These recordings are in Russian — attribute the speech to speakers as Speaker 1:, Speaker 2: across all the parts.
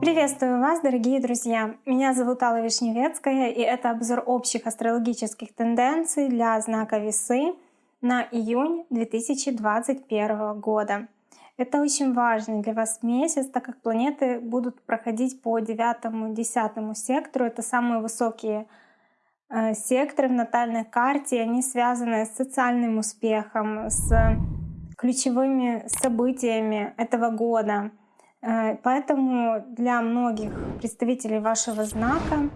Speaker 1: Приветствую вас, дорогие друзья! Меня зовут Алла Вишневецкая, и это обзор общих астрологических тенденций для знака Весы на июнь 2021 года. Это очень важный для вас месяц, так как планеты будут проходить по 9-10 сектору. Это самые высокие э, секторы в натальной карте. Они связаны с социальным успехом, с ключевыми событиями этого года — Э, поэтому для многих представителей вашего знака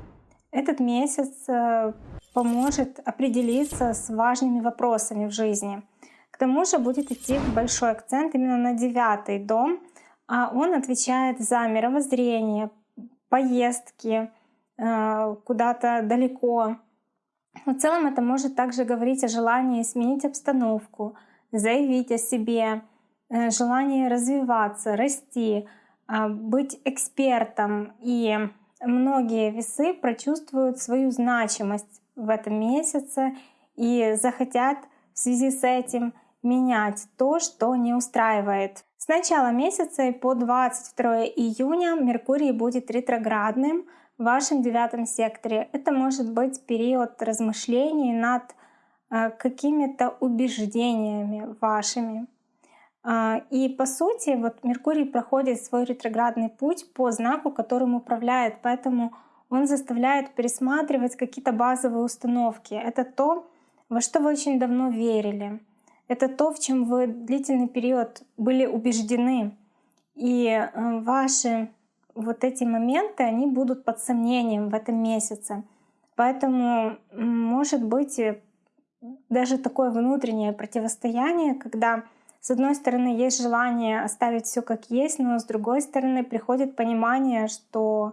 Speaker 1: этот месяц э, поможет определиться с важными вопросами в жизни. К тому же будет идти большой акцент именно на девятый дом, а он отвечает за мировоззрение, поездки э, куда-то далеко. В целом это может также говорить о желании сменить обстановку, заявить о себе, Э, желание развиваться, расти, а, быть экспертом. И многие весы прочувствуют свою значимость в этом месяце и захотят в связи с этим менять то, что не устраивает. С начала месяца и по 22 июня Меркурий будет ретроградным в вашем девятом секторе. Это может быть период размышлений над какими-то убеждениями вашими. А, и по сути, вот Меркурий проходит свой ретроградный путь по знаку, которым управляет, поэтому он заставляет пересматривать какие-то базовые установки. Это то, во что вы очень давно верили. Это то, в чем вы длительный период были убеждены. И э, ваши вот эти моменты, они будут под сомнением в этом месяце. Поэтому может быть даже такое внутреннее противостояние, когда с одной стороны, есть желание оставить все как есть, но с другой стороны, приходит понимание, что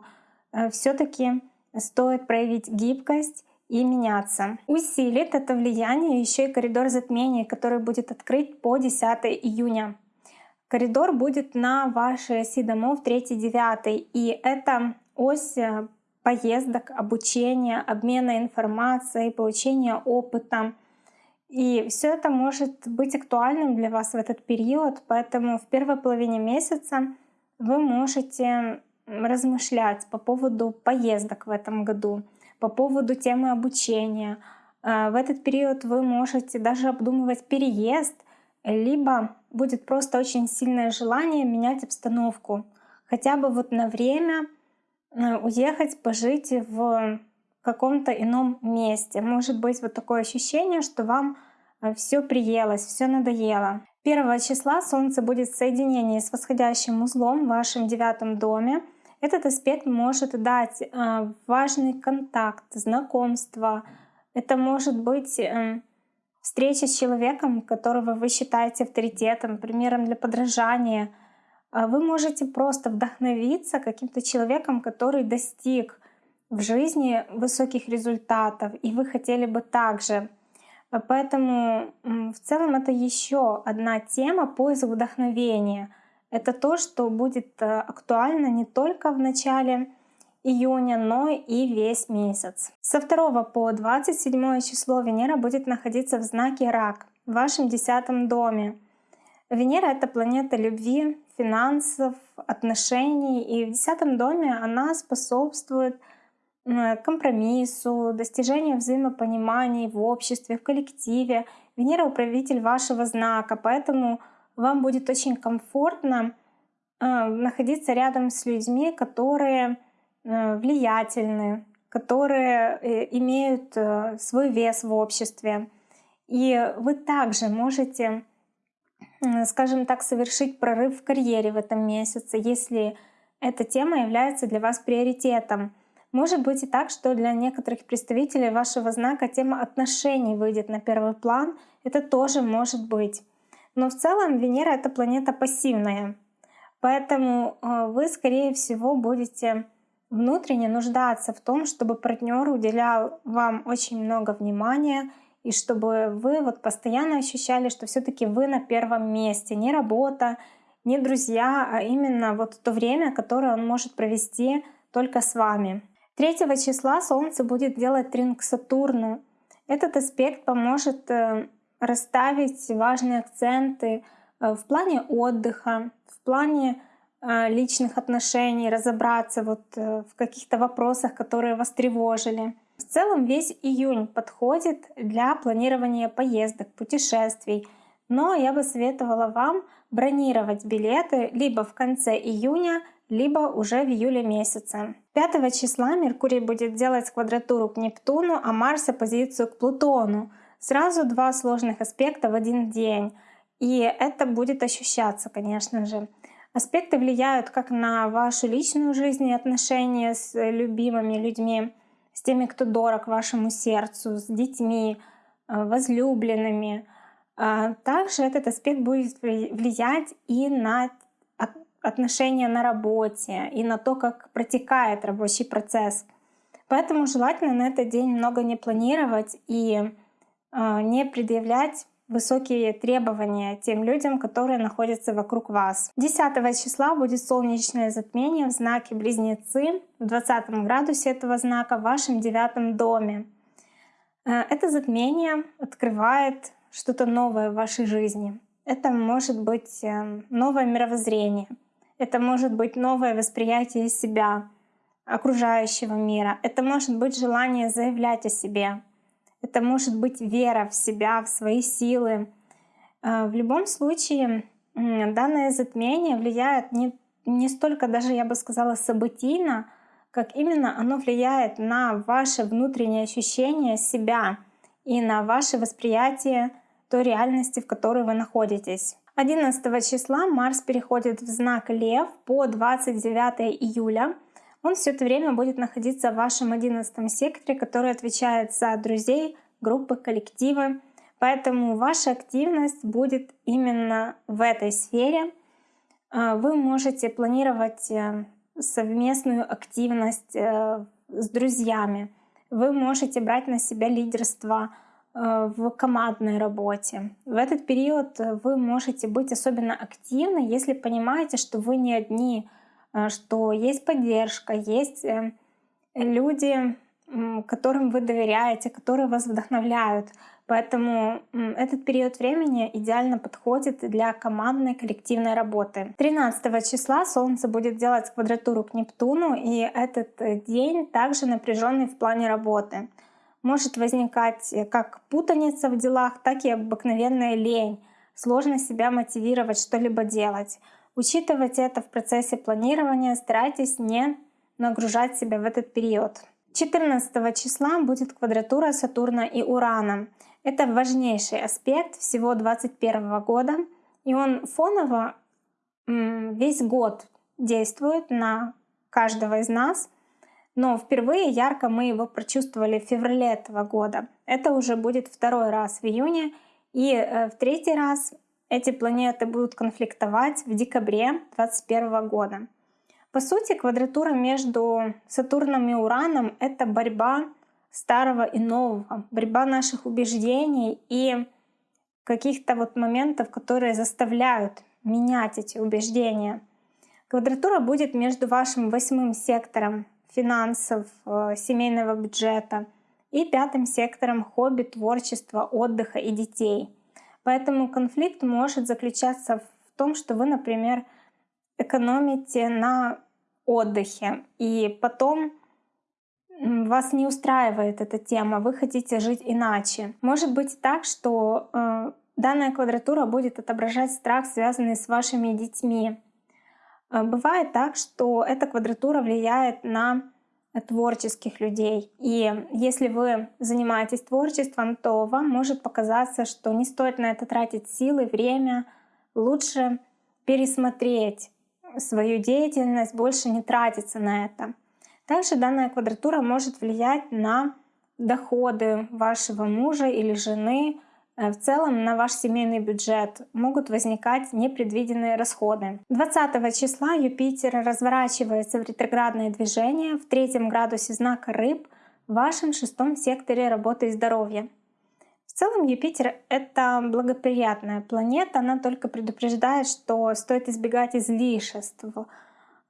Speaker 1: э, все-таки стоит проявить гибкость и меняться. Усилит это влияние еще и коридор затмений, который будет открыт по 10 июня. Коридор будет на вашей оси домов 3-9, и это ось э, поездок, обучения, обмена информацией, получения опыта, и все это может быть актуальным для вас в этот период, поэтому в первой половине месяца вы можете размышлять по поводу поездок в этом году, по поводу темы обучения. Э, в этот период вы можете даже обдумывать переезд, либо будет просто очень сильное желание менять обстановку. Хотя бы вот на время э, уехать, пожить в каком-то ином месте. Может быть вот такое ощущение, что вам э, все приелось, все надоело. Первого числа Солнце будет в соединении с восходящим узлом в вашем девятом доме. Этот аспект может дать э, важный контакт, знакомство. Это может быть э, встреча с человеком, которого вы считаете авторитетом, примером для подражания. Вы можете просто вдохновиться каким-то человеком, который достиг в жизни высоких результатов, и вы хотели бы также. Поэтому в целом это еще одна тема поиск вдохновения. Это то, что будет э, актуально не только в начале июня, но и весь месяц. Со 2 по 27 число Венера будет находиться в знаке Рак, в вашем десятом доме. Венера — это планета любви, финансов, отношений, и в десятом доме она способствует компромиссу, достижению взаимопонимания в обществе, в коллективе. Венера — управитель вашего знака, поэтому вам будет очень комфортно э, находиться рядом с людьми, которые э, влиятельны, которые э, имеют свой вес в обществе. И вы также можете, скажем так, совершить прорыв в карьере в этом месяце, если эта тема является для вас приоритетом. Может быть и так, что для некоторых представителей вашего знака тема отношений выйдет на первый план. Это тоже может быть. Но в целом Венера — это планета пассивная. Поэтому э, вы, скорее всего, будете внутренне нуждаться в том, чтобы партнер уделял вам очень много внимания, и чтобы вы вот постоянно ощущали, что все таки вы на первом месте. Не работа, не друзья, а именно вот то время, которое он может провести только с вами. 3 числа Солнце будет делать трин к Сатурну. Этот аспект поможет э, расставить важные акценты в плане отдыха, в плане личных отношений, разобраться вот в каких-то вопросах, которые вас тревожили. В целом весь июнь подходит для планирования поездок, путешествий. Но я бы советовала вам бронировать билеты либо в конце июня, либо уже в июле месяце. 5 числа Меркурий будет делать квадратуру к Нептуну, а Марс оппозицию к Плутону. Сразу два сложных аспекта в один день. И это будет ощущаться, конечно же. Аспекты влияют как на вашу личную жизнь и отношения с любимыми людьми, с теми, кто дорог вашему сердцу, с детьми, э, возлюбленными. А также этот аспект будет влиять и на отношения на работе, и на то, как протекает рабочий процесс. Поэтому желательно на этот день много не планировать и э, не предъявлять высокие требования тем людям, которые находятся вокруг вас. 10 числа будет солнечное затмение в знаке Близнецы, в 20 градусе этого знака в вашем девятом доме. Э, это затмение открывает что-то новое в вашей жизни. Это может быть э, новое мировоззрение, это может быть новое восприятие себя, окружающего мира, это может быть желание заявлять о себе, это может быть вера в себя, в свои силы. А, в любом случае, данное затмение влияет не, не столько даже, я бы сказала, событийно, как именно оно влияет на ваше внутреннее ощущение себя и на ваше восприятие той реальности, в которой вы находитесь. 11 числа Марс переходит в знак Лев по 29 июля. Он все это время будет находиться в вашем 11 секторе, который отвечает за друзей, группы, коллективы. Поэтому ваша активность будет именно в этой сфере. А, вы можете планировать э, совместную активность э, с друзьями. Вы можете брать на себя лидерство э, в командной работе. В этот период вы можете быть особенно активны, если понимаете, что вы не одни, Э, что есть поддержка, есть э, люди, которым вы доверяете, которые вас вдохновляют. Поэтому этот период времени идеально подходит для командной коллективной работы. 13 числа Солнце будет делать квадратуру к Нептуну, и этот э, день также напряженный в плане работы. Может возникать как путаница в делах, так и обыкновенная лень, сложно себя мотивировать что-либо делать. Учитывать это в процессе планирования, старайтесь не нагружать себя в этот период. 14 числа будет квадратура Сатурна и Урана. Это важнейший аспект всего 2021 года, и он фоново весь год действует на каждого из нас, но впервые ярко мы его прочувствовали в феврале этого года. Это уже будет второй раз в июне, и э, в третий раз эти планеты будут конфликтовать в декабре 2021 года. По сути, квадратура между Сатурном и Ураном — это борьба старого и нового, борьба наших убеждений и каких-то вот моментов, которые заставляют менять эти убеждения. Квадратура будет между вашим восьмым сектором финансов, э, семейного бюджета и пятым сектором хобби, творчества, отдыха и детей — Поэтому конфликт может заключаться в том, что вы, например, экономите на отдыхе, и потом вас не устраивает эта тема, вы хотите жить иначе. Может быть так, что э, данная квадратура будет отображать страх, связанный с вашими детьми. Э, бывает так, что эта квадратура влияет на творческих людей. И если вы занимаетесь творчеством, то вам может показаться, что не стоит на это тратить силы, время. Лучше пересмотреть свою деятельность, больше не тратиться на это. Также данная квадратура может влиять на доходы вашего мужа или жены, в целом на ваш семейный бюджет могут возникать непредвиденные расходы. 20 числа Юпитер разворачивается в ретроградное движение в третьем градусе знака Рыб в вашем шестом секторе работы и здоровья. В целом Юпитер — это благоприятная планета, она только предупреждает, что стоит избегать излишеств э,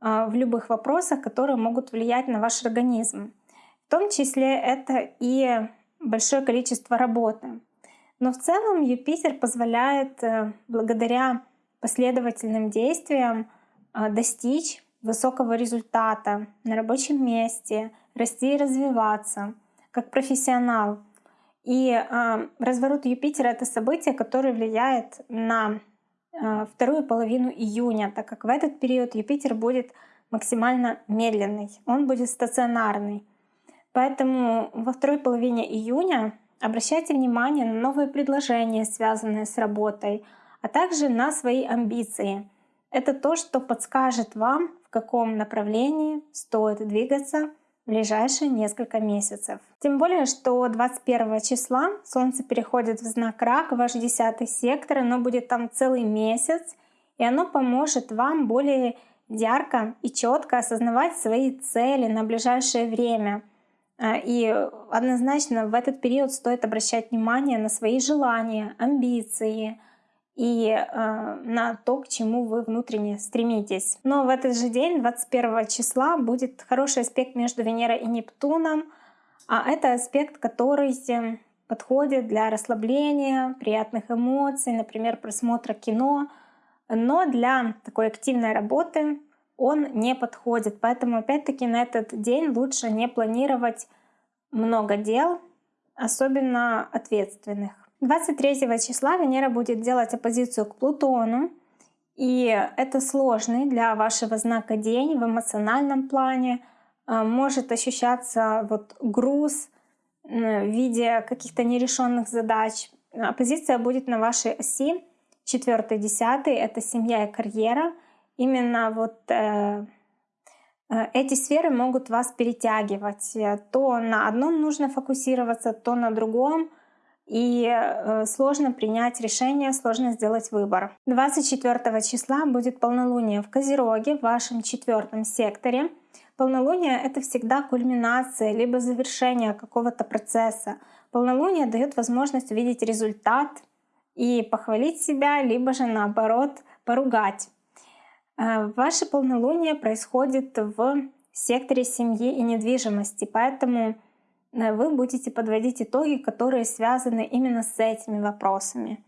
Speaker 1: в любых вопросах, которые могут влиять на ваш организм. В том числе это и большое количество работы. Но в целом Юпитер позволяет, э, благодаря последовательным действиям а, достичь высокого результата на рабочем месте, расти и развиваться как профессионал. И э, разворот Юпитера — это событие, которое влияет на э, вторую половину июня, так как в этот период Юпитер будет максимально медленный, он будет стационарный. Поэтому во второй половине июня обращайте внимание на новые предложения, связанные с работой, а также на свои амбиции. Это то, что подскажет вам, в каком направлении стоит двигаться в ближайшие несколько месяцев. Тем более, что 21 числа Солнце переходит в знак Рак, ваш 10 сектор, оно будет там целый месяц, и оно поможет вам более ярко и четко осознавать свои цели на ближайшее время. А, и однозначно в этот период стоит обращать внимание на свои желания, амбиции — и э, на то, к чему вы внутренне стремитесь. Но в этот же день, 21 числа, будет хороший аспект между Венерой и Нептуном, а это аспект, который подходит для расслабления, приятных эмоций, например, просмотра кино, но для такой активной работы он не подходит. Поэтому опять-таки на этот день лучше не планировать много дел, особенно ответственных. 23 числа Венера будет делать оппозицию к Плутону, и это сложный для вашего знака день в эмоциональном плане. А, может ощущаться вот груз в виде каких-то нерешенных задач. Оппозиция будет на вашей оси 4-10, это семья и карьера. Именно вот э, э, эти сферы могут вас перетягивать. То на одном нужно фокусироваться, то на другом — и э, сложно принять решение, сложно сделать выбор. 24 числа будет полнолуние в Козероге, в вашем четвертом секторе. Полнолуние — это всегда кульминация, либо завершение какого-то процесса. Полнолуние дает возможность увидеть результат и похвалить себя, либо же наоборот поругать. Э, ваше полнолуние происходит в секторе семьи и недвижимости, поэтому Э, вы будете подводить итоги, которые связаны именно с этими вопросами.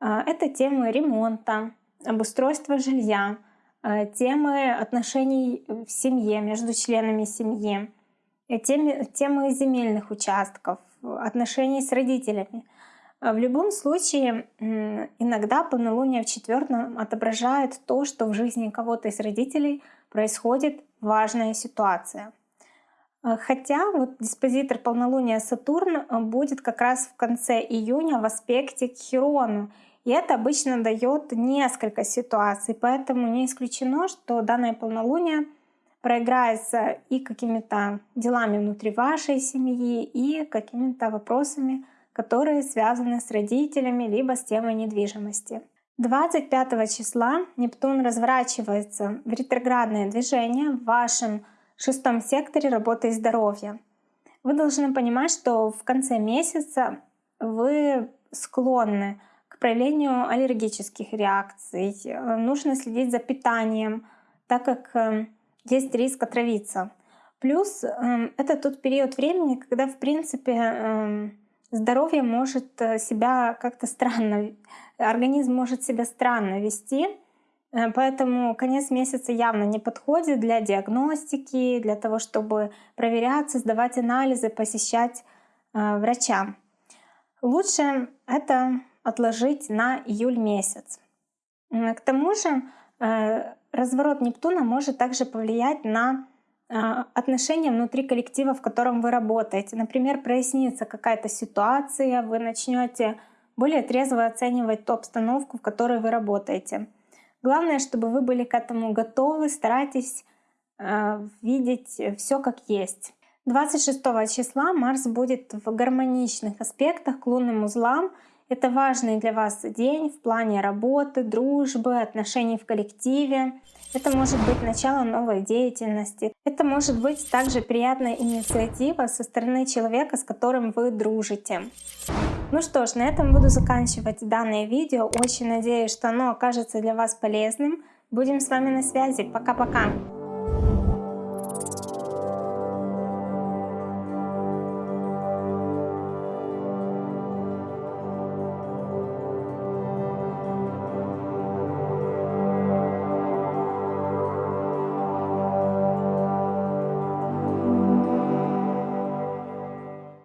Speaker 1: Э, это темы ремонта, обустройства жилья, э, темы отношений в семье, между членами семьи, темы, темы земельных участков, отношений с родителями. В любом случае, иногда полнолуние в четвертом отображает то, что в жизни кого-то из родителей происходит важная ситуация — а, хотя вот диспозитор полнолуния Сатурн э, будет как раз в конце июня в аспекте к Хирону. И это обычно дает несколько ситуаций, поэтому не исключено, что данное полнолуние проиграется и какими-то делами внутри вашей семьи, и какими-то вопросами, которые связаны с родителями, либо с темой недвижимости. 25 числа Нептун разворачивается в ретроградное движение в вашем шестом секторе работы и здоровья. Вы должны понимать, что в конце месяца вы склонны к проявлению аллергических реакций. Нужно следить за питанием, так как э, есть риск отравиться. Плюс э, это тот период времени, когда, в принципе, э, здоровье может себя как-то странно, организм может себя странно вести, Э, поэтому конец месяца явно не подходит для диагностики, для того, чтобы проверяться, сдавать анализы, посещать э, врача. Лучше это отложить на июль месяц. К тому же э, разворот Нептуна может также повлиять на отношения внутри коллектива, в котором вы работаете. Например, прояснится какая-то ситуация, вы начнете более трезво оценивать ту обстановку, в которой вы работаете. Главное, чтобы вы были к этому готовы, старайтесь э, видеть все как есть. 26 числа Марс будет в гармоничных аспектах к лунным узлам. Это важный для вас день в плане работы, дружбы, отношений в коллективе. Это может быть начало новой деятельности. Это может быть также приятная инициатива со стороны человека, с которым вы дружите. Ну что ж, на этом буду заканчивать данное видео. Очень надеюсь, что оно окажется для вас полезным. Будем с вами на связи. Пока-пока!